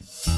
Bye.